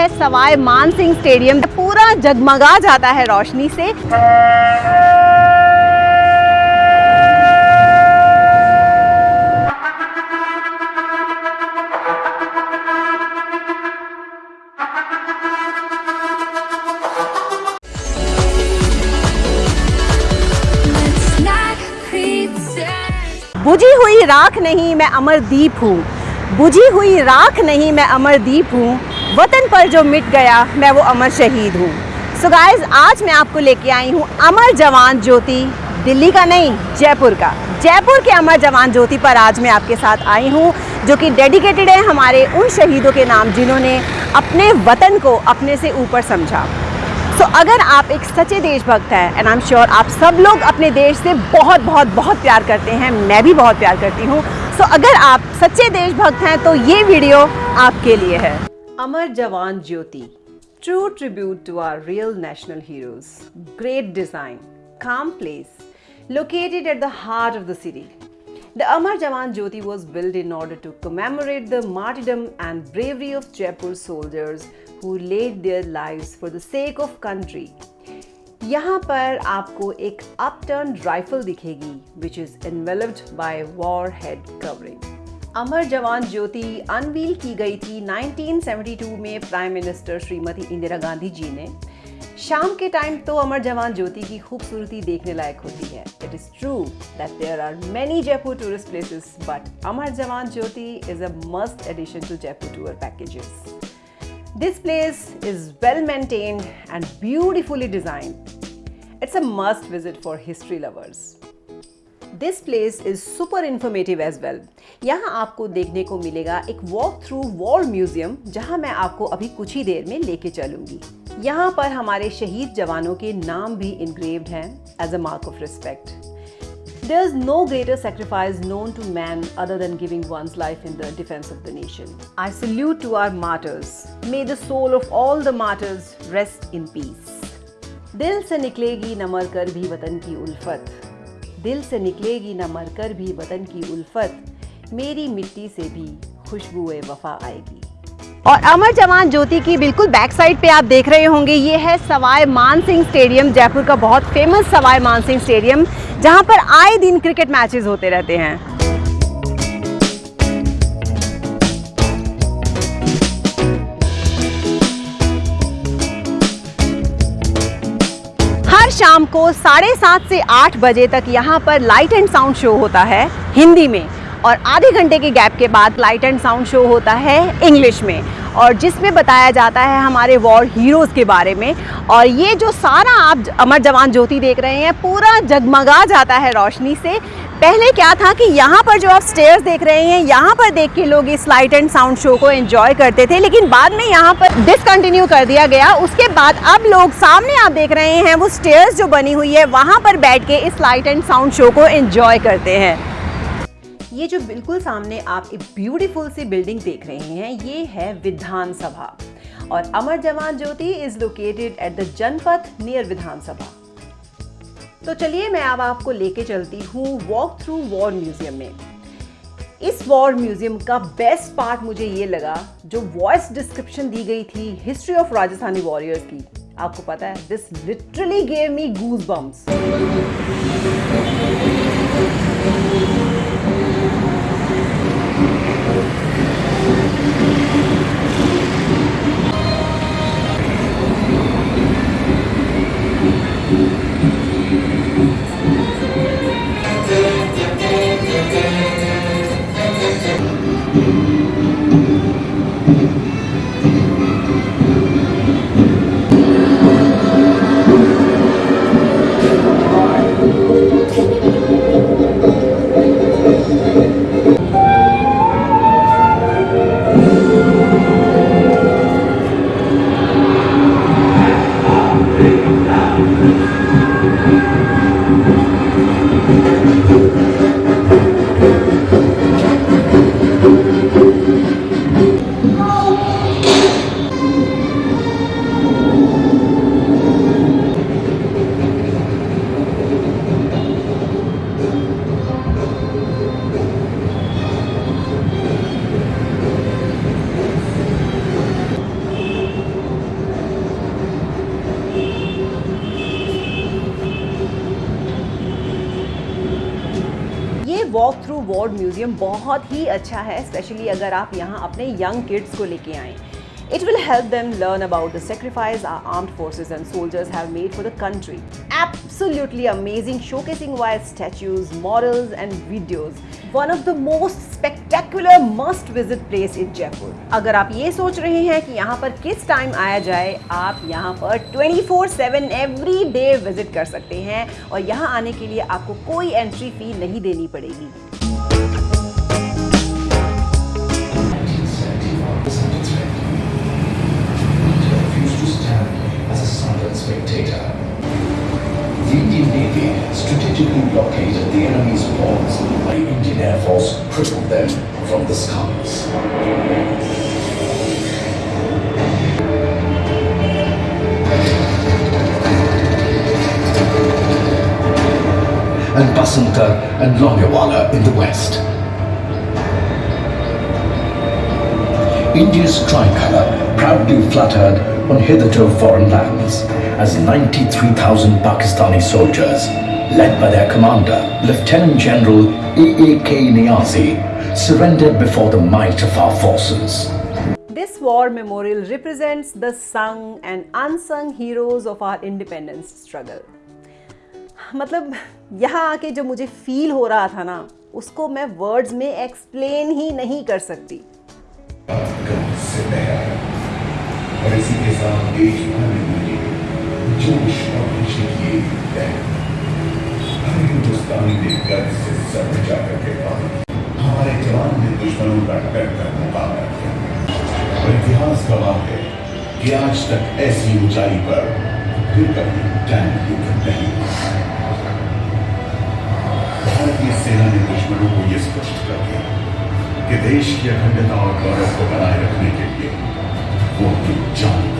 है सवाई मान सिंह स्टेडियम। पूरा जगमगा जाता है रोशनी से. बुझी हुई राख नहीं मैं अमरदीप हूँ। बुझी हुई राख नहीं मैं अमरदीप हूँ। वतन पर जो मिट गया मैं वो अमर शहीद हूँ। सो गाइस आज मैं आपको लेके आई हूँ अमर जवान ज्योति दिल्ली का नहीं जयपुर का। जयपुर के अमर जवान ज्योति पर आज मैं आपके साथ आई हूँ जो कि डेडिकेटेड है हमारे उन शहीदों के नाम जिन्होंने अपने वतन को अपने से ऊपर समझा। सो so, अगर आप एक सच्चे देशभक्त हैं एंड आई एम श्योर आप सब लोग अपने देश से बहुत बहुत बहुत प्यार करते हैं मैं भी बहुत प्यार करती हूँ। सो so, अगर आप सच्चे देशभक्त हैं तो ये वीडियो आपके लिए है। Amar Jawan Jyoti true tribute to our real national heroes great design calm place located at the heart of the city The Amar Jawan Jyoti was built in order to commemorate the martyrdom and bravery of Jaipur soldiers who laid their lives for the sake of country. यहाँ पर आपको एक upturn rifle दिखेगी which is enveloped by war head covering Amar Jawan Jyoti unveiled की गई थी 1972 में prime minister Shrimati Indira Gandhi ji ने शाम के टाइम तो अमर जवान ज्योति की खूबसूरती देखने लायक होती है it is true that there are many Jaipur tourist places but Amar Jawan Jyoti is a must addition to Jaipur tour packages This place is well maintained and beautifully designed. It's a must visit for history lovers. This place is super informative as well यहाँ आपको देखने को मिलेगा एक walk through war museum जहाँ मैं आपको अभी कुछ ही देर में लेके चलूँगी। यहाँ पर हमारे शहीद जवानों के नाम भी इनग्रेव्ड हैं as a mark of respect there is no greater sacrifice known to man other than giving one's life in the defence of the nation I salute to our martyrs may the soul of all the martyrs rest in peace दिल से निकलेगी नमर कर भी वतन की उल्फत। दिल से निकलेगी ना मरकर भी वतन की उल्फत। मेरी मिट्टी से भी खुशबुए वफा आएगी। और अमर जवान ज्योति की बिल्कुल बैक साइड पे आप देख रहे होंगे, ये है सवाई मानसिंह स्टेडियम, जयपुर का बहुत फ़ेमस सवाई मानसिंह स्टेडियम, जहाँ पर आए दिन क्रिकेट मैचेस होते रहते हैं। शाम को साढ़े सात से आठ बजे तक यहाँ पर लाइट एंड साउंड शो होता है हिंदी में। और आधे घंटे के गैप के बाद लाइट एंड साउंड शो होता है इंग्लिश में। और जिसमें बताया जाता है हमारे वॉर हीरोज़ के बारे में। और ये जो सारा आप अमर जवान ज्योति देख रहे हैं, पूरा जगमगा जाता है रोशनी से। पहले क्या था कि यहाँ पर जो आप स्टेयर्स देख रहे हैं, यहाँ पर देख के लोग इस लाइट एंड साउंड शो को एंजॉय करते थे। लेकिन बाद में यहाँ पर डिसकंटिन्यू कर दिया गया। उसके बाद अब लोग सामने आप देख रहे हैं, वो स्टेयर्स जो बनी हुई है, वहाँ पर बैठ के इस लाइट एंड साउंड शो को एंजॉय करते हैं। ये जो बिल्कुल सामने आप एक ब्यूटीफुल सी बिल्डिंग देख रहे हैं, ये है विधानसभा। और Amar Jawan Jyoti is located at the Janpath near Vidhansabha. तो चलिए मैं अब आपको लेके चलती हूँ वॉक थ्रू वॉर म्यूज़ियम में। इस वॉर म्यूज़ियम का बेस्ट पार्ट मुझे ये लगा, जो वॉइस डिस्क्रिप्शन दी गई थी हिस्ट्री ऑफ़ राजस्थानी वॉरियर्स की। आपको पता है this literally gave me goose walk through war museum बहुत ही अच्छा है स्पेशली अगर आप यहाँ अपने यंग किड्स को लेके आएँ। It will help them learn about the sacrifice our armed forces and soldiers have made for the country. Absolutely amazing, showcasing via statues, models, and videos. One of the most spectacular must-visit place in Jaipur. अगर आप ये सोच रहे हैं कि यहाँ पर किस टाइम आया जाए आप यहाँ पर 24/7 एवरी डे विज़िट कर सकते हैं और यहाँ आने के लिए आपको कोई एंट्री फ़ी नहीं देनी पड़ेगी spectator. The Indian Navy strategically blockaded the enemy's ports while Indian Air Force crippled them from the skies. And Basanta and Longewala in the west. India's tricolour proudly fluttered on hitherto foreign lands as 93,000 Pakistani soldiers, led by their commander, Lieutenant General A.A.K. Niazi, surrendered before the might of our forces. This war memorial represents the sung and unsung heroes of our independence struggle. मतलब यहाँ आके जो मुझे feel हो रहा था ना उसको मैं वर्ड्स में एक्सप्लेन ही नहीं कर सकती और इसी के साथ देश जोश और खुशी की है हर हिंदुस्तानी ने गर्व से सर ऊँचा करके कहा हमारे जवान ने दुश्मनों का डर कर मुकाबला किया। और इतिहास गवाह है कि आज तक ऐसी ऊंचाई पर फिर कभी टैंक युद्ध नहीं भारतीय सेना ने दुश्मनों को यह स्पष्ट कर दिया कि देश की अखंडता और गौरव को बनाए रखने के लिए वो अपनी जान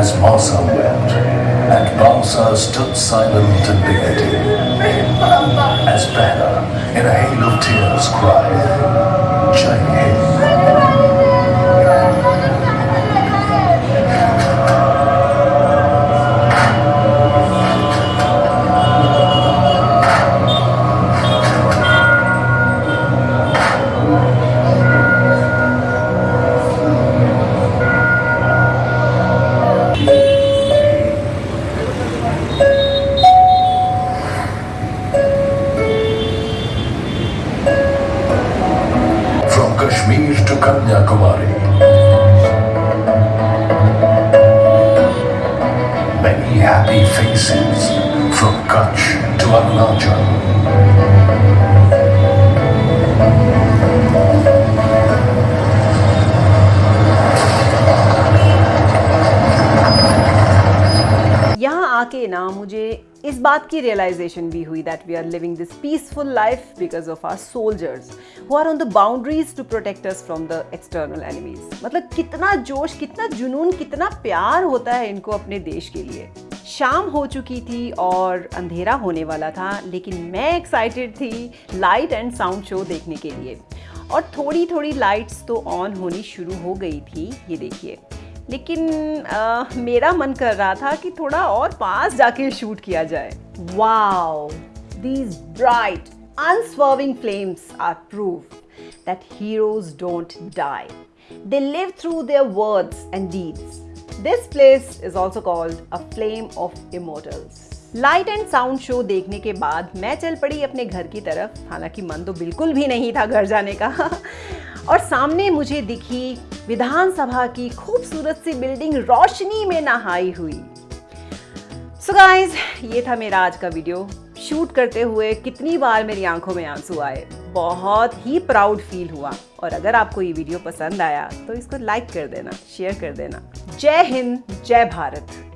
As Masa wept, and Balsa stood silent in dignity. As Banner, in a hail of tears, cried, happy faces from Kutch to Arunachal. यहाँ आके ना मुझे इस बात की रियलाइजेशन भी हुई that we are living this peaceful life because of our soldiers who are on the boundaries to protect us from the external enemies मतलब कितना जोश, कितना जुनून, कितना प्यार होता है इनको अपने देश के लिए शाम हो चुकी थी और अंधेरा होने वाला था लेकिन मैं एक्साइटेड थी लाइट एंड साउंड शो देखने के लिए और थोड़ी थोड़ी लाइट्स तो ऑन होनी शुरू हो गई थी ये देखिए लेकिन अ, मेरा मन कर रहा था कि थोड़ा और पास जाके शूट किया जाए wow these bright unswerving flames are proof that heroes don't die. They live through their words and deeds. This place is also called a flame of immortals. Light and sound show देखने के बाद मैं चल पड़ी अपने घर की तरफ़। हालाँकि मन तो बिल्कुल भी नहीं था घर जाने का। और सामने मुझे दिखी विधानसभा की खूबसूरत सी बिल्डिंग रोशनी में नहाई हुई। सो so गाइस ये था मेरा आज का वीडियो। शूट करते हुए कितनी बार मेरी आँखों में आँसू आए। बहुत ही प्राउड फील हुआ। और अगर आपको ये वीडियो पसंद आया तो इसको लाइक कर देना शेयर कर देना। जय हिंद जय भारत।